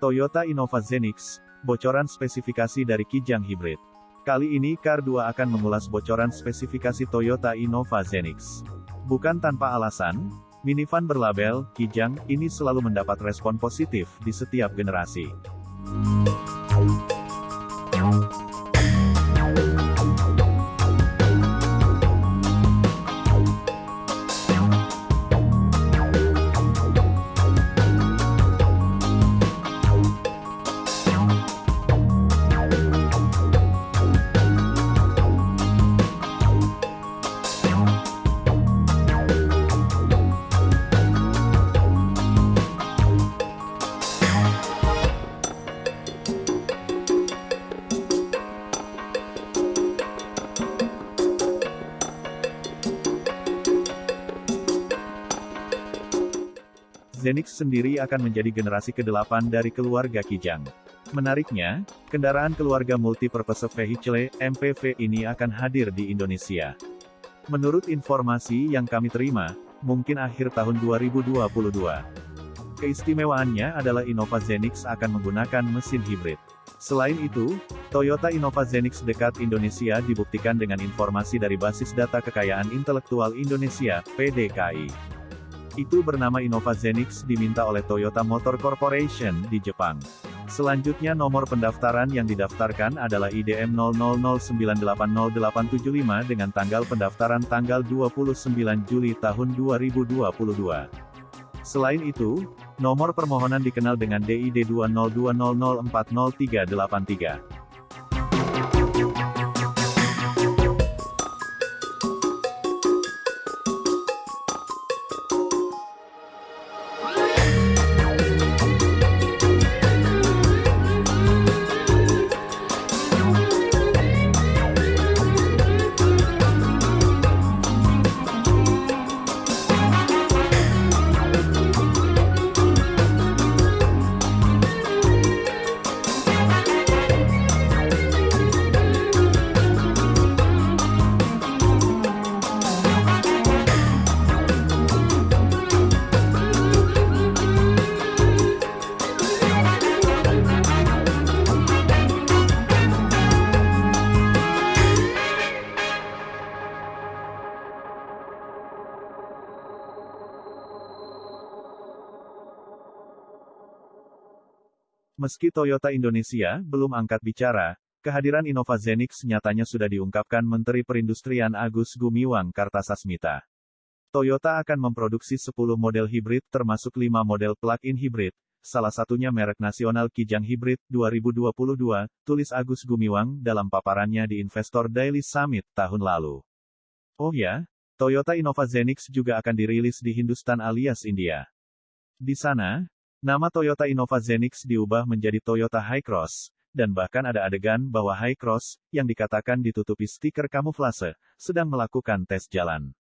Toyota Innova Zenix, bocoran spesifikasi dari Kijang Hybrid. Kali ini Car 2 akan mengulas bocoran spesifikasi Toyota Innova Zenix. Bukan tanpa alasan, minivan berlabel Kijang ini selalu mendapat respon positif di setiap generasi. Zenix sendiri akan menjadi generasi ke-8 dari keluarga Kijang. Menariknya, kendaraan keluarga Multipurpose Vehicle, MPV ini akan hadir di Indonesia. Menurut informasi yang kami terima, mungkin akhir tahun 2022. Keistimewaannya adalah Innova Zenix akan menggunakan mesin hibrid. Selain itu, Toyota Innova Zenix dekat Indonesia dibuktikan dengan informasi dari Basis Data Kekayaan Intelektual Indonesia, PDKI. Itu bernama Innova Zenix diminta oleh Toyota Motor Corporation di Jepang. Selanjutnya nomor pendaftaran yang didaftarkan adalah IDM 0009800875 dengan tanggal pendaftaran tanggal 29 Juli tahun 2022. Selain itu, nomor permohonan dikenal dengan DID 20200400383. Meski Toyota Indonesia belum angkat bicara, kehadiran Innova Zenix nyatanya sudah diungkapkan Menteri Perindustrian Agus Gumiwang Kartasasmita. Toyota akan memproduksi 10 model hibrid termasuk 5 model plug-in hibrid, salah satunya merek nasional Kijang Hybrid 2022, tulis Agus Gumiwang dalam paparannya di Investor Daily Summit tahun lalu. Oh ya, Toyota Innova Zenix juga akan dirilis di Hindustan alias India. Di sana, Nama Toyota Innova Zenix diubah menjadi Toyota Hi-Cross, dan bahkan ada adegan bahwa Hi-Cross, yang dikatakan ditutupi stiker kamuflase, sedang melakukan tes jalan.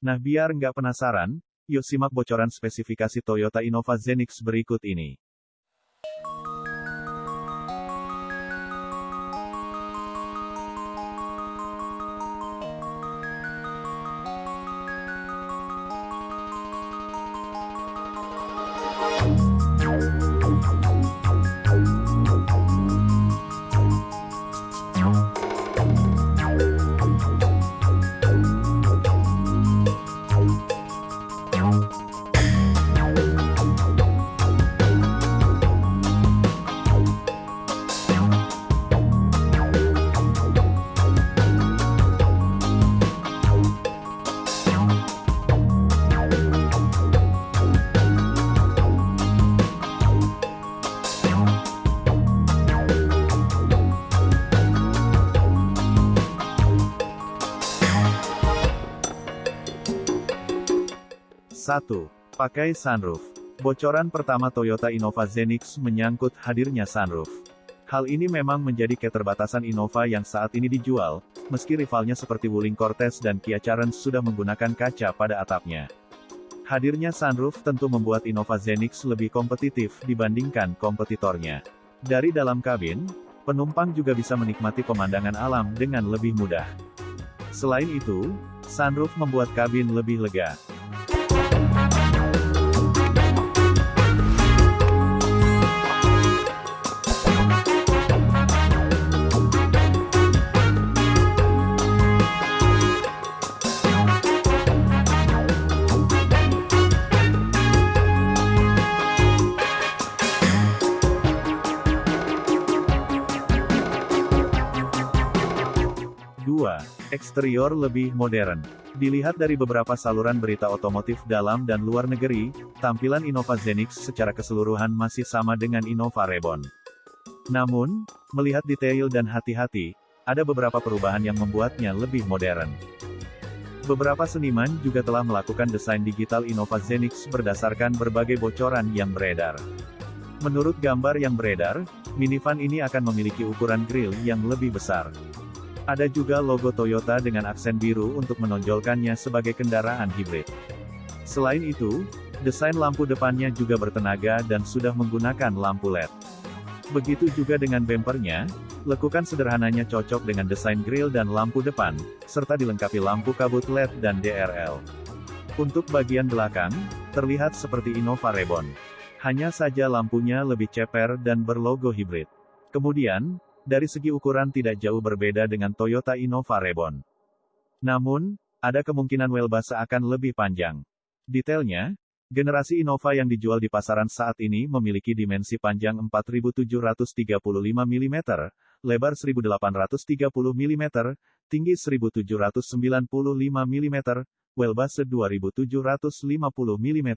Nah biar nggak penasaran, yuk simak bocoran spesifikasi Toyota Innova Zenix berikut ini. Satu, Pakai sunroof. Bocoran pertama Toyota Innova Zenix menyangkut hadirnya sunroof. Hal ini memang menjadi keterbatasan Innova yang saat ini dijual, meski rivalnya seperti Wuling Cortez dan Kia Carens sudah menggunakan kaca pada atapnya. Hadirnya sunroof tentu membuat Innova Zenix lebih kompetitif dibandingkan kompetitornya. Dari dalam kabin, penumpang juga bisa menikmati pemandangan alam dengan lebih mudah. Selain itu, Sunroof membuat kabin lebih lega. Eksterior lebih modern. Dilihat dari beberapa saluran berita otomotif dalam dan luar negeri, tampilan Innova Zenix secara keseluruhan masih sama dengan Innova Reborn. Namun, melihat detail dan hati-hati, ada beberapa perubahan yang membuatnya lebih modern. Beberapa seniman juga telah melakukan desain digital Innova Zenix berdasarkan berbagai bocoran yang beredar. Menurut gambar yang beredar, minivan ini akan memiliki ukuran grill yang lebih besar. Ada juga logo Toyota dengan aksen biru untuk menonjolkannya sebagai kendaraan hibrid. Selain itu, desain lampu depannya juga bertenaga dan sudah menggunakan lampu LED. Begitu juga dengan bempernya, lekukan sederhananya cocok dengan desain grill dan lampu depan, serta dilengkapi lampu kabut LED dan DRL. Untuk bagian belakang, terlihat seperti Innova Reborn. Hanya saja lampunya lebih ceper dan berlogo hibrid. Kemudian, dari segi ukuran tidak jauh berbeda dengan Toyota Innova Reborn. Namun, ada kemungkinan wheelbase akan lebih panjang. Detailnya, generasi Innova yang dijual di pasaran saat ini memiliki dimensi panjang 4735 mm, lebar 1830 mm, tinggi 1795 mm, wheelbase 2750 mm,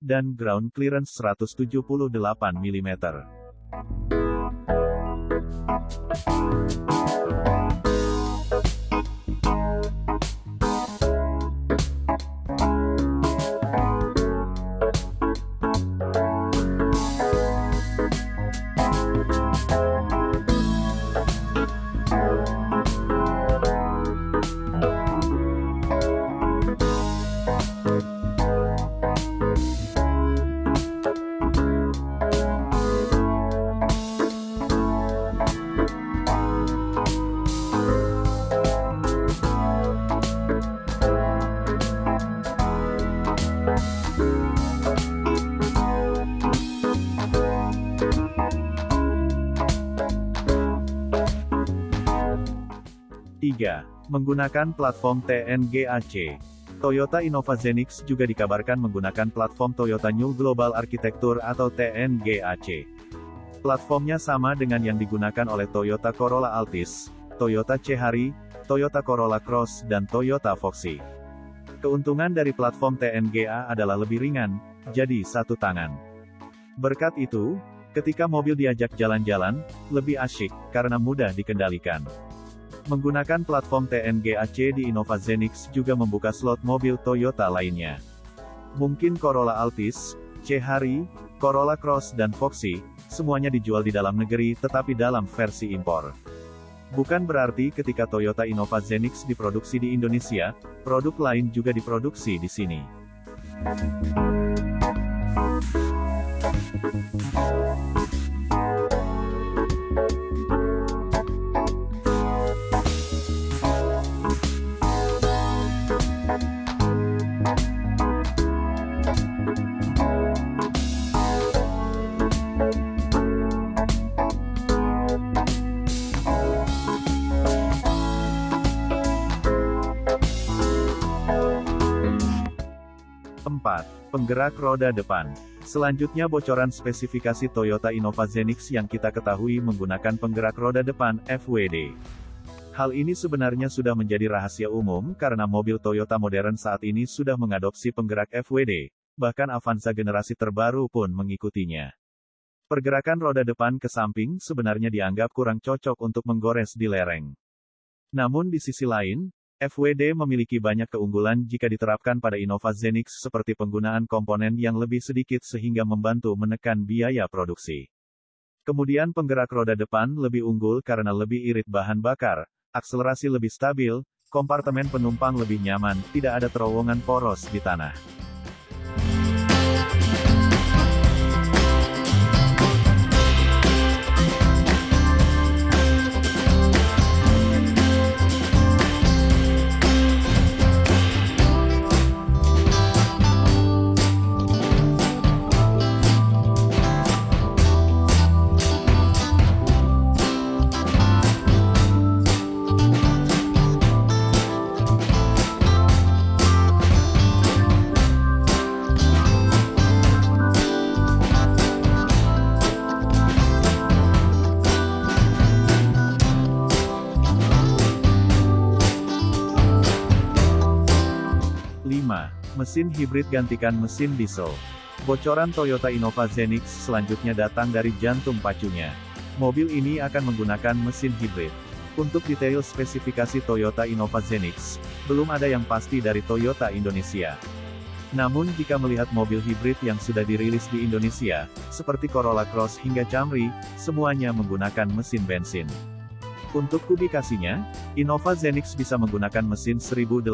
dan ground clearance 178 mm. Thank Menggunakan platform TNGAC. Toyota Innova Zenix juga dikabarkan menggunakan platform Toyota New Global Architecture atau TNGAC. Platformnya sama dengan yang digunakan oleh Toyota Corolla Altis, Toyota Cehari, Toyota Corolla Cross dan Toyota Foxy. Keuntungan dari platform TNGA adalah lebih ringan, jadi satu tangan. Berkat itu, ketika mobil diajak jalan-jalan, lebih asyik, karena mudah dikendalikan. Menggunakan platform TNGAC di Innova Zenix juga membuka slot mobil Toyota lainnya. Mungkin Corolla Altis, C-Harry, Corolla Cross dan Foxy, semuanya dijual di dalam negeri tetapi dalam versi impor. Bukan berarti ketika Toyota Innova Zenix diproduksi di Indonesia, produk lain juga diproduksi di sini. 4. Penggerak roda depan. Selanjutnya bocoran spesifikasi Toyota Innova Zenix yang kita ketahui menggunakan penggerak roda depan, FWD. Hal ini sebenarnya sudah menjadi rahasia umum karena mobil Toyota modern saat ini sudah mengadopsi penggerak FWD, bahkan Avanza generasi terbaru pun mengikutinya. Pergerakan roda depan ke samping sebenarnya dianggap kurang cocok untuk menggores di lereng. Namun di sisi lain, FWD memiliki banyak keunggulan jika diterapkan pada Innova Zenix seperti penggunaan komponen yang lebih sedikit sehingga membantu menekan biaya produksi. Kemudian penggerak roda depan lebih unggul karena lebih irit bahan bakar, akselerasi lebih stabil, kompartemen penumpang lebih nyaman, tidak ada terowongan poros di tanah. Mesin hibrid gantikan mesin diesel. Bocoran Toyota Innova Zenix selanjutnya datang dari jantung pacunya. Mobil ini akan menggunakan mesin hibrid. Untuk detail spesifikasi Toyota Innova Zenix, belum ada yang pasti dari Toyota Indonesia. Namun jika melihat mobil hibrid yang sudah dirilis di Indonesia, seperti Corolla Cross hingga Camry, semuanya menggunakan mesin bensin. Untuk kubikasinya, Innova Zenix bisa menggunakan mesin 1800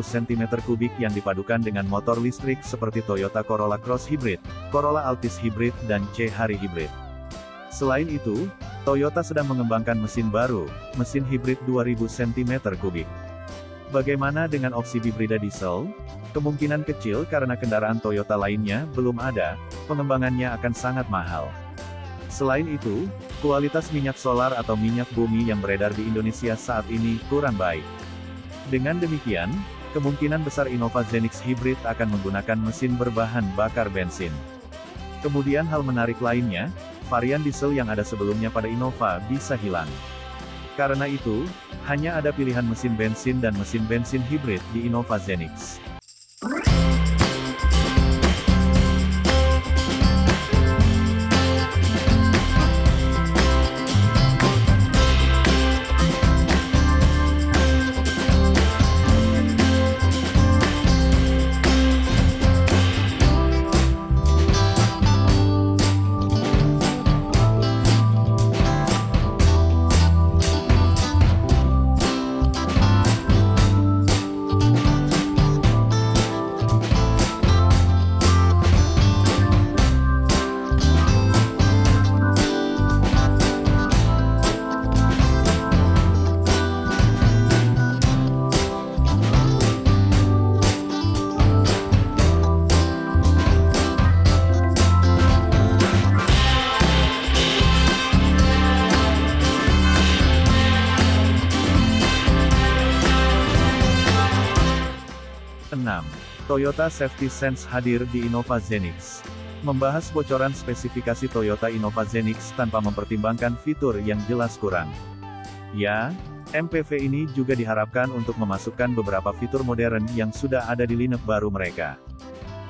cm3 yang dipadukan dengan motor listrik seperti Toyota Corolla Cross Hybrid, Corolla Altis Hybrid dan C-Hari Hybrid. Selain itu, Toyota sedang mengembangkan mesin baru, mesin hibrid 2000 cm3. Bagaimana dengan opsi hibrida diesel? Kemungkinan kecil karena kendaraan Toyota lainnya belum ada, pengembangannya akan sangat mahal. Selain itu, kualitas minyak solar atau minyak bumi yang beredar di Indonesia saat ini kurang baik. Dengan demikian, kemungkinan besar Innova Zenix Hybrid akan menggunakan mesin berbahan bakar bensin. Kemudian hal menarik lainnya, varian diesel yang ada sebelumnya pada Innova bisa hilang. Karena itu, hanya ada pilihan mesin bensin dan mesin bensin hybrid di Innova Zenix. Toyota Safety Sense hadir di Innova Zenix. Membahas bocoran spesifikasi Toyota Innova Zenix tanpa mempertimbangkan fitur yang jelas kurang. Ya, MPV ini juga diharapkan untuk memasukkan beberapa fitur modern yang sudah ada di lineup baru mereka.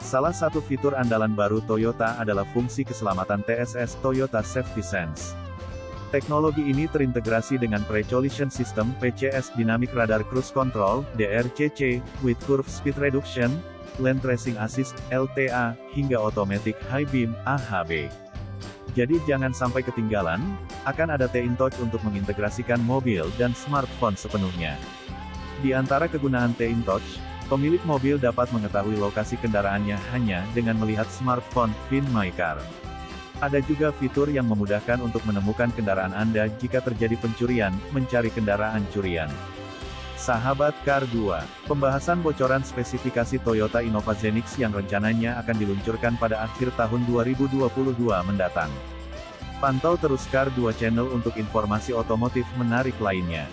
Salah satu fitur andalan baru Toyota adalah fungsi keselamatan TSS Toyota Safety Sense. Teknologi ini terintegrasi dengan Pre-Collision System PCS Dynamic Radar Cruise Control DRCC, with Curve Speed Reduction, Lane Tracing Assist LTA, hingga Automatic High Beam AHB. Jadi jangan sampai ketinggalan, akan ada T-InTouch untuk mengintegrasikan mobil dan smartphone sepenuhnya. Di antara kegunaan T-InTouch, pemilik mobil dapat mengetahui lokasi kendaraannya hanya dengan melihat smartphone Find My Car. Ada juga fitur yang memudahkan untuk menemukan kendaraan Anda jika terjadi pencurian, mencari kendaraan curian. Sahabat Car 2, pembahasan bocoran spesifikasi Toyota Innova Zenix yang rencananya akan diluncurkan pada akhir tahun 2022 mendatang. Pantau terus Car 2 Channel untuk informasi otomotif menarik lainnya.